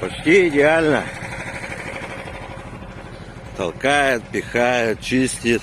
Почти идеально. Толкает, пихает, чистит.